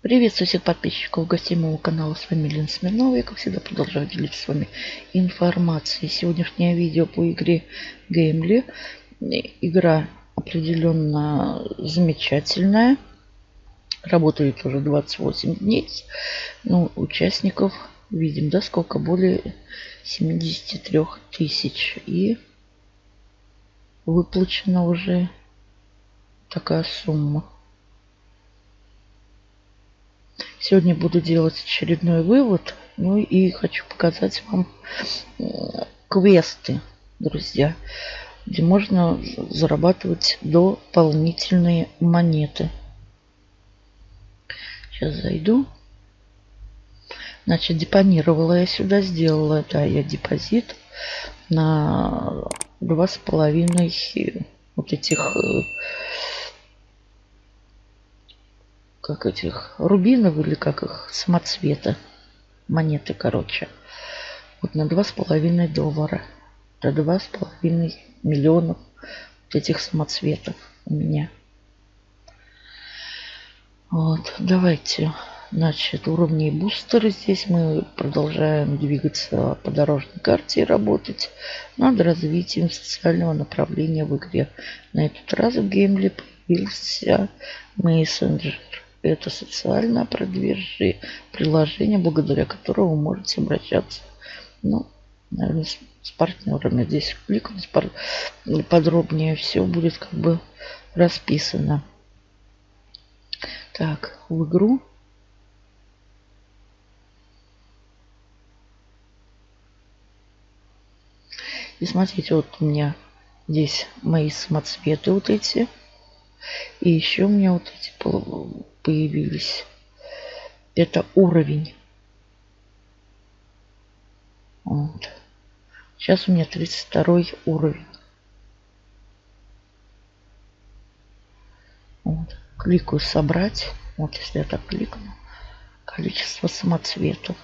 Приветствую всех подписчиков гостей моего канала. С вами Лена Смирнова. Я, как всегда, продолжаю делиться с вами информацией. Сегодняшнее видео по игре Геймли. Игра определенно замечательная. Работает уже 28 дней. Ну, участников видим, да, сколько? Более 73 тысяч. И выплачена уже такая сумма. Сегодня буду делать очередной вывод. Ну и хочу показать вам квесты, друзья, где можно зарабатывать дополнительные монеты. Сейчас зайду. Значит, депонировала я сюда, сделала, да, я депозит на два с половиной вот этих э, как этих рубинов или как их самоцвета монеты короче вот на два с половиной доллара до два с половиной миллионов вот этих самоцветов у меня. Вот давайте значит уровни бустеры здесь мы продолжаем двигаться по дорожной карте и работать. Над развитием социального направления в игре. На этот раз в геймле появился мессенджер это социальное приложение, благодаря которому вы можете обращаться, ну, наверное, с, с партнерами. Здесь кликнуть подробнее все будет как бы расписано. Так, в игру. И смотрите, вот у меня здесь мои самоцветы вот эти. И еще у меня вот эти появились. Это уровень. Вот. Сейчас у меня 32 уровень. Вот. Кликаю собрать. Вот если я так кликну. Количество самоцветов.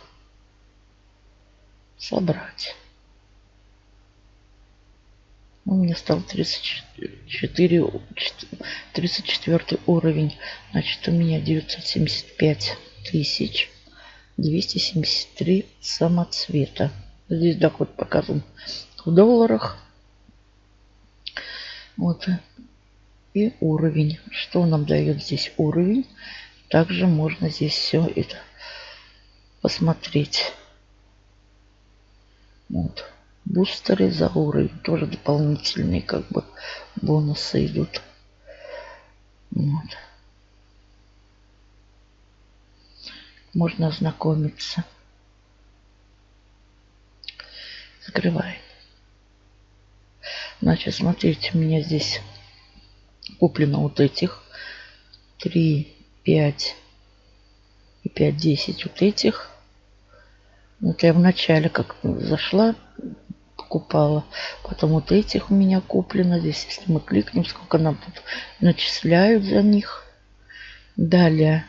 Собрать. У меня стал 34, 34 уровень. Значит, у меня 975 тысяч 273 самоцвета. Здесь доход показан в долларах. Вот. И уровень. Что нам дает здесь уровень? Также можно здесь все это посмотреть. Вот бустеры за уровень. Тоже дополнительные как бы бонусы идут. Вот. можно ознакомиться. Закрываем значит смотрите у меня здесь куплено вот этих. 3 5 и 5 10 вот этих. Вот я в начале как зашла покупала. Потом вот этих у меня куплено. Здесь, если мы кликнем, сколько нам тут начисляют за них. Далее.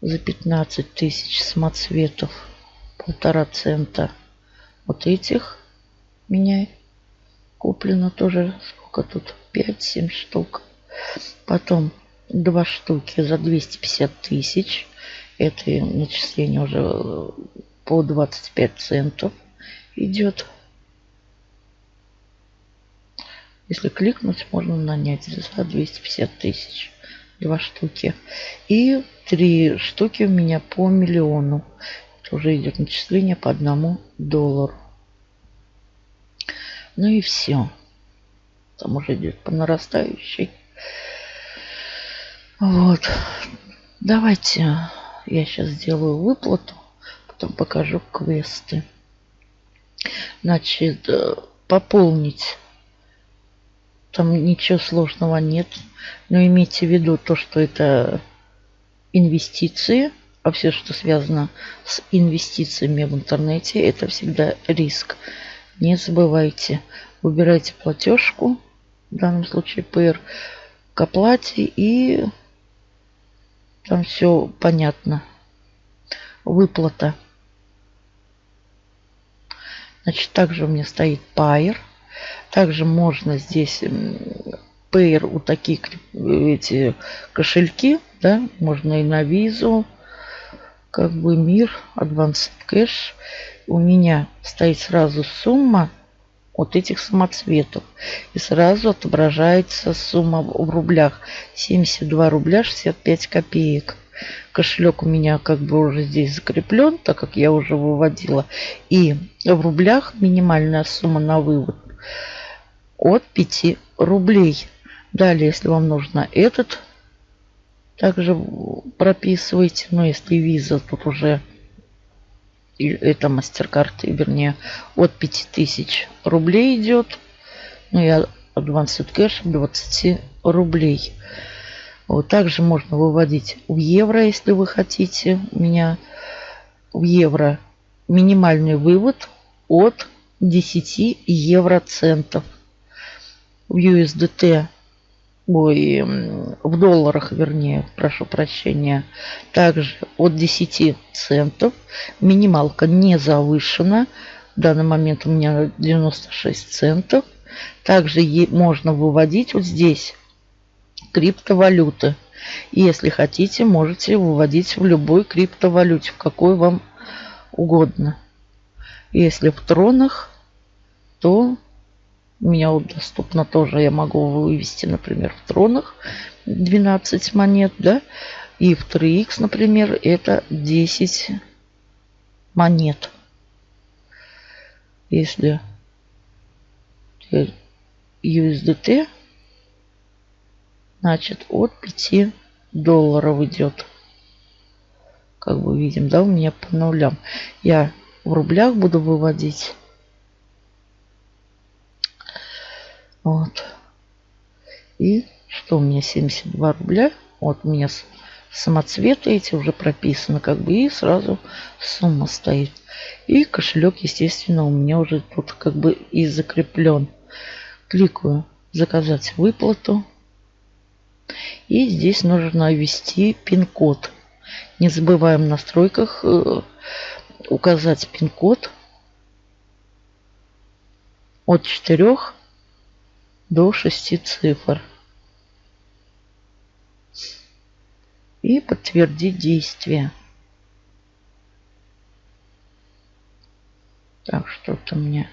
За 15 тысяч самоцветов. Полтора цента. Вот этих меня куплено тоже сколько тут? 5-7 штук. Потом два штуки за 250 тысяч. Это начисление уже по 25 центов идет. Если кликнуть, можно нанять за 250 тысяч. Два штуки. И три штуки у меня по миллиону. Это уже идет начисление по одному доллару. Ну и все. Там уже идет по нарастающей. Вот. Давайте я сейчас сделаю выплату. Потом покажу квесты. Значит, э, пополнить. Там ничего сложного нет. Но имейте в виду то, что это инвестиции. А все, что связано с инвестициями в интернете, это всегда риск. Не забывайте. Выбирайте платежку, в данном случае PR, к оплате и там все понятно. Выплата. Значит, также у меня стоит Pair. Также можно здесь Pair, вот такие эти кошельки да, можно и на визу, как бы мир, Advanced Cash. У меня стоит сразу сумма от этих самоцветов. И сразу отображается сумма в рублях. 72 рубля 65 копеек. Кошелек у меня как бы уже здесь закреплен, так как я уже выводила. И в рублях минимальная сумма на вывод от 5 рублей. Далее, если вам нужно этот, также прописывайте. Но если виза, тут уже это MasterCard, вернее, от 5000 рублей идет. Ну, я Advanced Cash 20 рублей. Вот, также можно выводить в евро, если вы хотите. У меня в евро минимальный вывод от 10 евроцентов. В USDT ой, в долларах, вернее, прошу прощения, также от 10 центов. Минималка не завышена. В данный момент у меня 96 центов. Также можно выводить вот здесь криптовалюты. И если хотите, можете выводить в любой криптовалюте, в какой вам угодно. Если в тронах, то у меня вот доступно тоже, я могу вывести, например, в тронах 12 монет, да, и в 3х, например, это 10 монет. Если USDT, значит, от 5 долларов идет. Как бы видим, да, у меня по нулям. Я в рублях буду выводить Вот. И что у меня 72 рубля. Вот у меня самоцветы эти уже прописаны как бы. И сразу сумма стоит. И кошелек, естественно, у меня уже тут как бы и закреплен. Кликаю заказать выплату. И здесь нужно ввести пин-код. Не забываем в настройках э, указать пин-код от 4 до 6 цифр. И подтвердить действие. Так, что-то мне...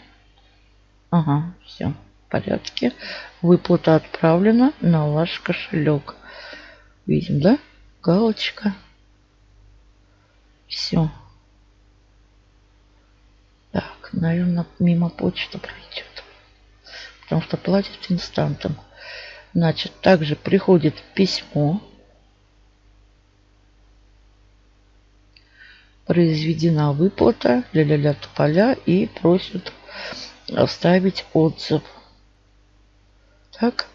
Ага, все порядке. Выплата отправлена на ваш кошелек. Видим, да? Галочка. Все. Так, наверное, мимо почты пройдет потому что платит инстантом. Значит, также приходит письмо. Произведена выплата ля-ля-ля тополя и просят оставить отзыв. Так.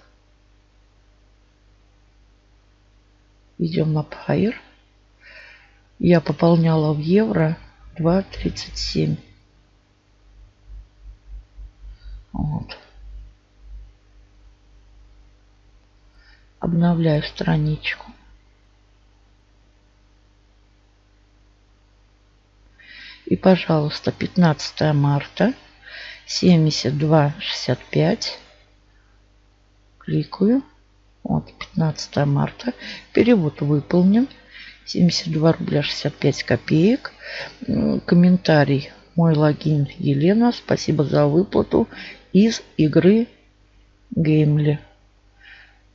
Идем на Pair. Я пополняла в евро 2.37. Вот. Обновляю страничку. И, пожалуйста, 15 марта 72,65. Кликаю. Вот, 15 марта. Перевод выполнен. 72 рубля 65 копеек. Комментарий. Мой логин Елена. Спасибо за выплату из игры Геймли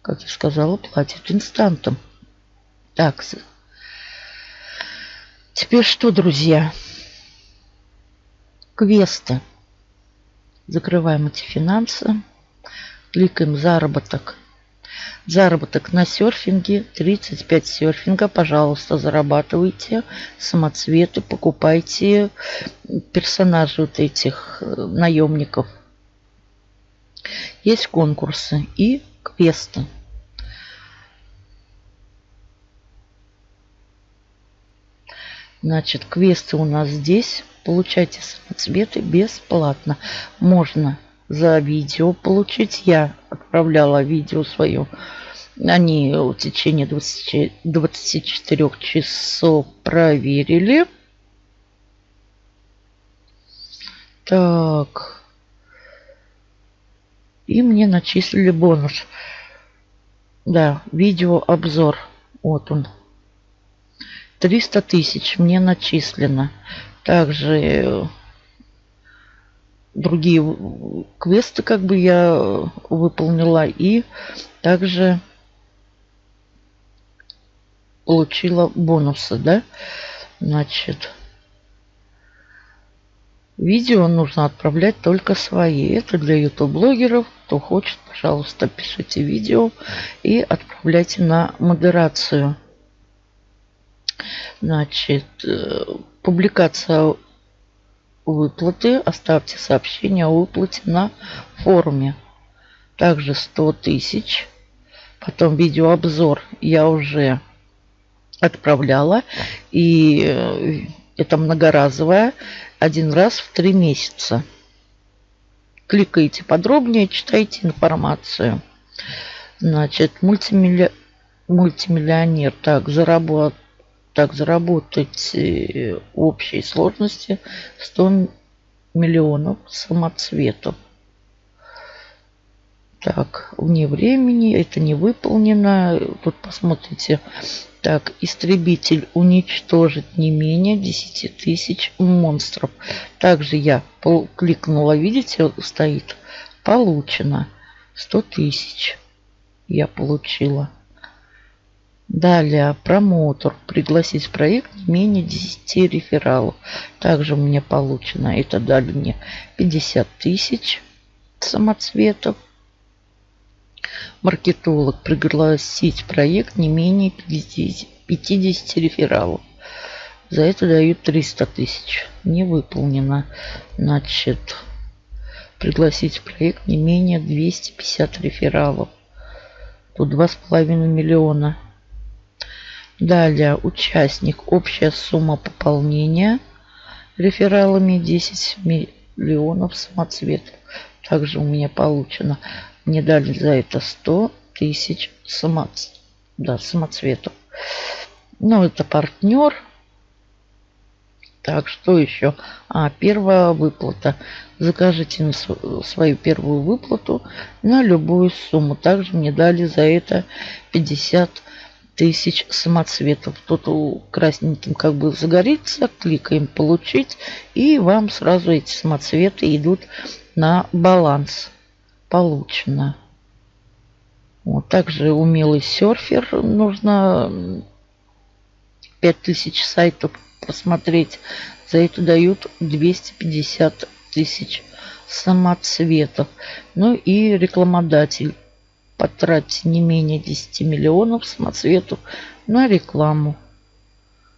как я сказала, платит инстантом. Так, теперь что, друзья? Квесты. Закрываем эти финансы. Кликаем заработок. Заработок на серфинге. 35 серфинга. Пожалуйста, зарабатывайте самоцветы. Покупайте персонажей вот этих э, наемников. Есть конкурсы и квесты. Значит, квесты у нас здесь. Получайте самоцветы бесплатно. Можно за видео получить. Я отправляла видео свое. Они в течение 20, 24 часов проверили. Так. И мне начислили бонус. Да, видео обзор Вот он. 300 тысяч мне начислено. Также другие квесты как бы я выполнила. И также получила бонусы, да. Значит, видео нужно отправлять только свои. Это для YouTube-блогеров. Кто хочет, пожалуйста, пишите видео и отправляйте на модерацию. Значит, э, публикация выплаты. Оставьте сообщение о выплате на форуме. Также 100 тысяч. Потом видеообзор я уже отправляла. И э, это многоразовая. Один раз в три месяца. Кликайте подробнее, читайте информацию. Значит, мультимилли... мультимиллионер. Так, заработ... так, заработать э, общей сложности 100 миллионов самоцветов. Так, вне времени, это не выполнено. Тут посмотрите, так, истребитель уничтожит не менее 10 тысяч монстров. Также я кликнула, видите, стоит, получено 100 тысяч. Я получила. Далее, промоутер. Пригласить в проект не менее 10 рефералов. Также мне получено, это дали мне 50 тысяч самоцветов маркетолог пригласить проект не менее 50, 50 рефералов. За это дают 300 тысяч. Не выполнено. Значит, пригласить проект не менее 250 рефералов. Тут 2,5 миллиона. Далее, участник. Общая сумма пополнения рефералами 10 миллионов самоцветов. Также у меня получено мне дали за это 100 тысяч самоц... да, самоцветов. Ну, это партнер. Так, что еще? А, первая выплата. Закажите свою первую выплату на любую сумму. Также мне дали за это 50 тысяч самоцветов. Тут красненьким как бы загорится, кликаем получить, и вам сразу эти самоцветы идут на баланс получено. Вот, также умелый серфер. Нужно 5000 сайтов посмотреть. За это дают 250 тысяч самоцветов. Ну и рекламодатель. Потратьте не менее 10 миллионов самоцветов на рекламу.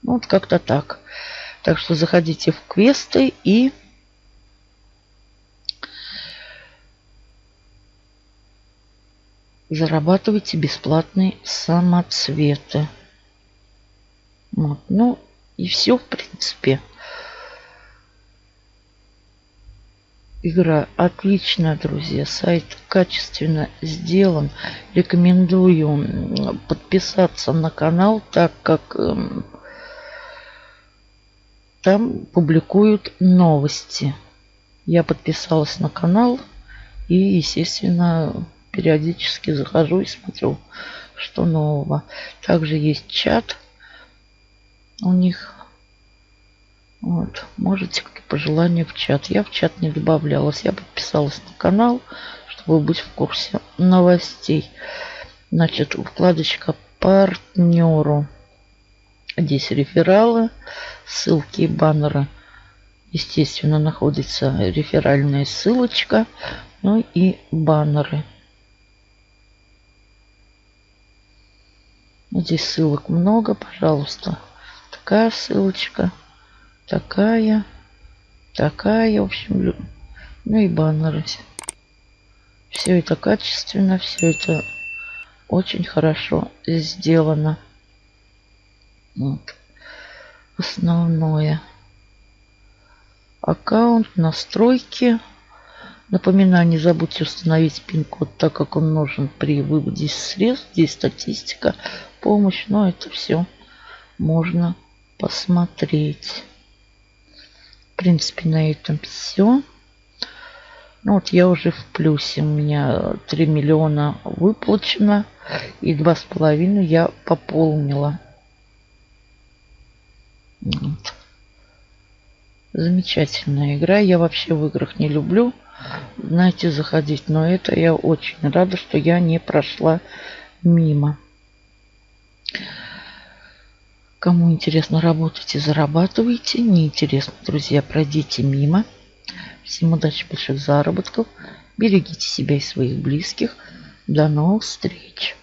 Ну, вот как-то так. Так что заходите в квесты и зарабатывайте бесплатные самоцветы. Вот. Ну и все, в принципе. Игра отличная, друзья. Сайт качественно сделан. Рекомендую подписаться на канал, так как э, там публикуют новости. Я подписалась на канал и, естественно, периодически захожу и смотрю, что нового. Также есть чат у них. Вот, можете пожелания в чат. Я в чат не добавлялась. Я подписалась на канал, чтобы быть в курсе новостей. Значит, вкладочка партнеру. Здесь рефералы, ссылки и баннеры. Естественно, находится реферальная ссылочка, ну и баннеры. Здесь ссылок много, пожалуйста. Такая ссылочка, такая, такая, в общем, ну и баннеры. Все это качественно, все это очень хорошо сделано. Вот. Основное. Аккаунт, настройки. Напоминаю, не забудьте установить пин-код, так как он нужен при выводе средств. Здесь статистика, помощь. Но это все можно посмотреть. Принципе, на этом все. Ну вот я уже в плюсе. У меня 3 миллиона выплачено. И два с половиной я пополнила. Вот. Замечательная игра. Я вообще в играх не люблю, знаете, заходить. Но это я очень рада, что я не прошла мимо. Кому интересно, работайте, зарабатывайте. Неинтересно, друзья, пройдите мимо. Всем удачи, больших заработков. Берегите себя и своих близких. До новых встреч.